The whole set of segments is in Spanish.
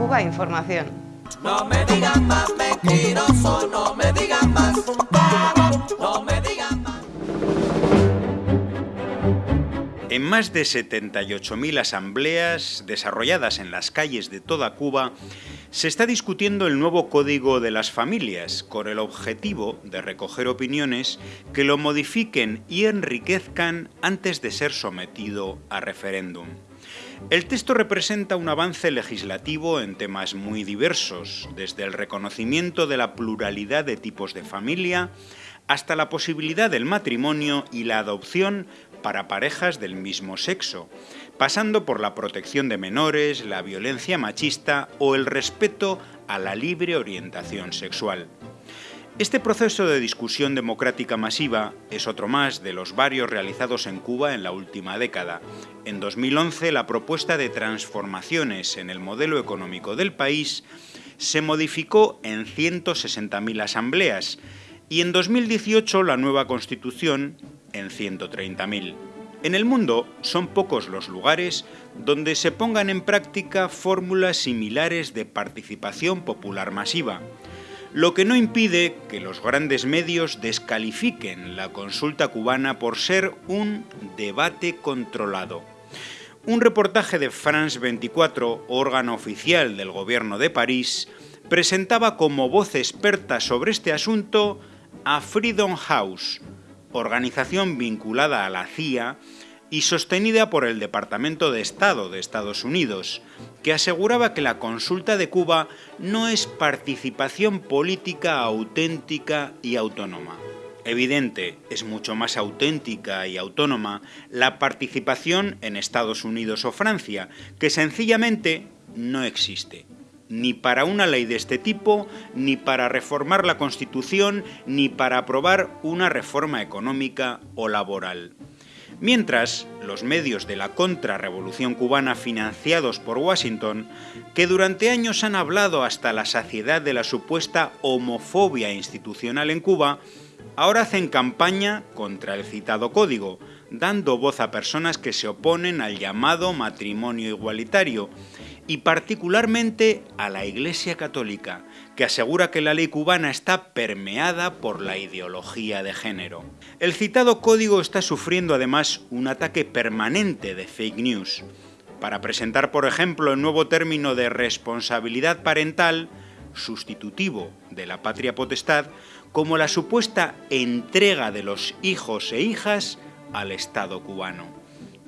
Cuba Información. No me digan más mentiroso, no me digan más, no me digan más. En más de 78.000 asambleas desarrolladas en las calles de toda Cuba, se está discutiendo el nuevo Código de las Familias, con el objetivo de recoger opiniones que lo modifiquen y enriquezcan antes de ser sometido a referéndum. El texto representa un avance legislativo en temas muy diversos, desde el reconocimiento de la pluralidad de tipos de familia hasta la posibilidad del matrimonio y la adopción para parejas del mismo sexo, pasando por la protección de menores, la violencia machista o el respeto a la libre orientación sexual. Este proceso de discusión democrática masiva es otro más de los varios realizados en Cuba en la última década. En 2011, la propuesta de transformaciones en el modelo económico del país se modificó en 160.000 asambleas y en 2018 la nueva Constitución en 130.000. En el mundo son pocos los lugares donde se pongan en práctica fórmulas similares de participación popular masiva, lo que no impide que los grandes medios descalifiquen la consulta cubana por ser un debate controlado. Un reportaje de France 24, órgano oficial del gobierno de París, presentaba como voz experta sobre este asunto a Freedom House, organización vinculada a la CIA y sostenida por el Departamento de Estado de Estados Unidos, que aseguraba que la consulta de Cuba no es participación política auténtica y autónoma. Evidente, es mucho más auténtica y autónoma la participación en Estados Unidos o Francia, que sencillamente no existe ni para una ley de este tipo, ni para reformar la Constitución, ni para aprobar una reforma económica o laboral. Mientras, los medios de la contrarrevolución cubana financiados por Washington, que durante años han hablado hasta la saciedad de la supuesta homofobia institucional en Cuba, ahora hacen campaña contra el citado código, dando voz a personas que se oponen al llamado matrimonio igualitario, y particularmente a la Iglesia Católica, que asegura que la ley cubana está permeada por la ideología de género. El citado código está sufriendo además un ataque permanente de fake news. Para presentar, por ejemplo, el nuevo término de responsabilidad parental, sustitutivo de la patria potestad, como la supuesta entrega de los hijos e hijas al Estado cubano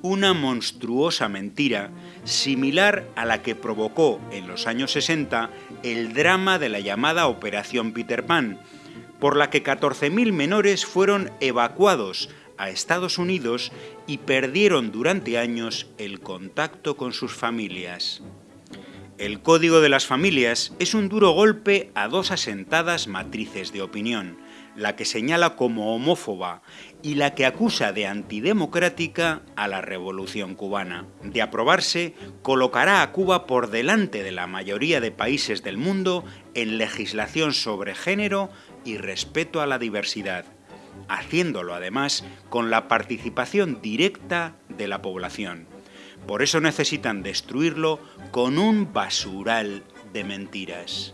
una monstruosa mentira similar a la que provocó en los años 60 el drama de la llamada Operación Peter Pan, por la que 14.000 menores fueron evacuados a Estados Unidos y perdieron durante años el contacto con sus familias. El Código de las Familias es un duro golpe a dos asentadas matrices de opinión, la que señala como homófoba y la que acusa de antidemocrática a la revolución cubana. De aprobarse, colocará a Cuba por delante de la mayoría de países del mundo en legislación sobre género y respeto a la diversidad, haciéndolo además con la participación directa de la población. Por eso necesitan destruirlo con un basural de mentiras.